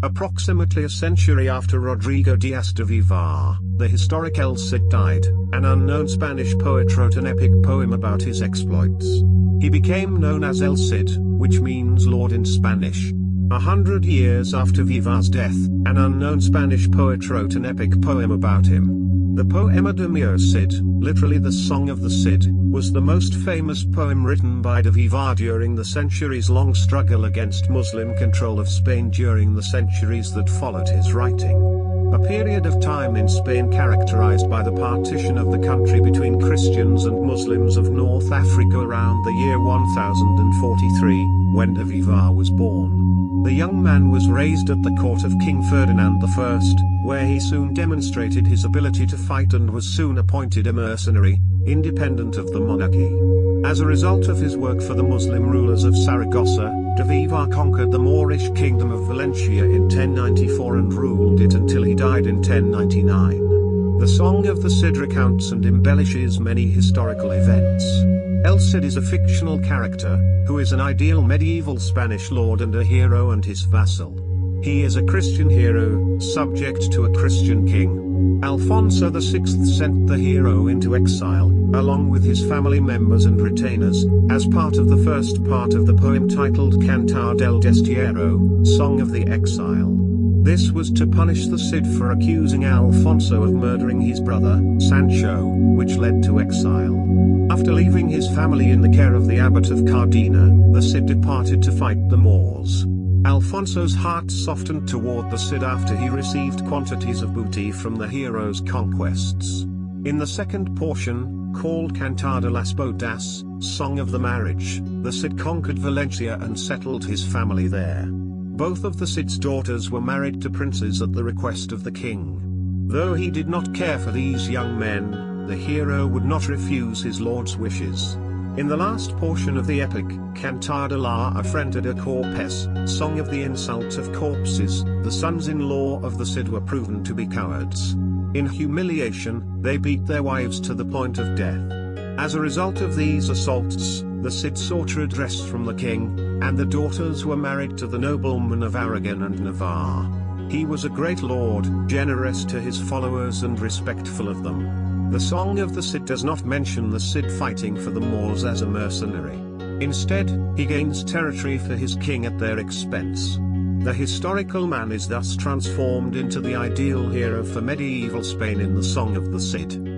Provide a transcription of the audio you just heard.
Approximately a century after Rodrigo Diaz de Vivar, the historic El Cid died, an unknown Spanish poet wrote an epic poem about his exploits. He became known as El Cid, which means Lord in Spanish. A hundred years after Vivar's death, an unknown Spanish poet wrote an epic poem about him. The Poema de mi Cid, literally the Song of the Cid, was the most famous poem written by de Vivar during the centuries-long struggle against Muslim control of Spain during the centuries that followed his writing. A period of time in Spain characterized by the partition of the country between Christians and Muslims of North Africa around the year 1043, when de Vivar was born. The young man was raised at the court of King Ferdinand I, where he soon demonstrated his ability to fight and was soon appointed a mercenary, independent of the monarchy. As a result of his work for the Muslim rulers of Saragossa, de Vivar conquered the Moorish kingdom of Valencia in 1094 and ruled it until he died in 1099. The Song of the Cid recounts and embellishes many historical events. El Cid is a fictional character, who is an ideal medieval Spanish lord and a hero and his vassal. He is a Christian hero, subject to a Christian king. Alfonso VI sent the hero into exile, along with his family members and retainers, as part of the first part of the poem titled Cantar del Destierro, Song of the Exile. This was to punish the Cid for accusing Alfonso of murdering his brother, Sancho, which led to exile. After leaving his family in the care of the abbot of Cardena, the Cid departed to fight the Moors. Alfonso's heart softened toward the Cid after he received quantities of booty from the hero's conquests. In the second portion, called Cantar de las Bodas, Song of the Marriage, the Cid conquered Valencia and settled his family there. Both of the Cid's daughters were married to princes at the request of the king. Though he did not care for these young men, the hero would not refuse his lord's wishes. In the last portion of the epic, Cantar de la Afrenta de Corpes, Song of the Insult of Corpses, the sons-in-law of the Cid were proven to be cowards. In humiliation, they beat their wives to the point of death. As a result of these assaults, the Cid sought redress from the king, and the daughters were married to the noblemen of Aragon and Navarre. He was a great lord, generous to his followers and respectful of them. The Song of the Cid does not mention the Cid fighting for the Moors as a mercenary. Instead, he gains territory for his king at their expense. The historical man is thus transformed into the ideal hero for medieval Spain in the Song of the Cid.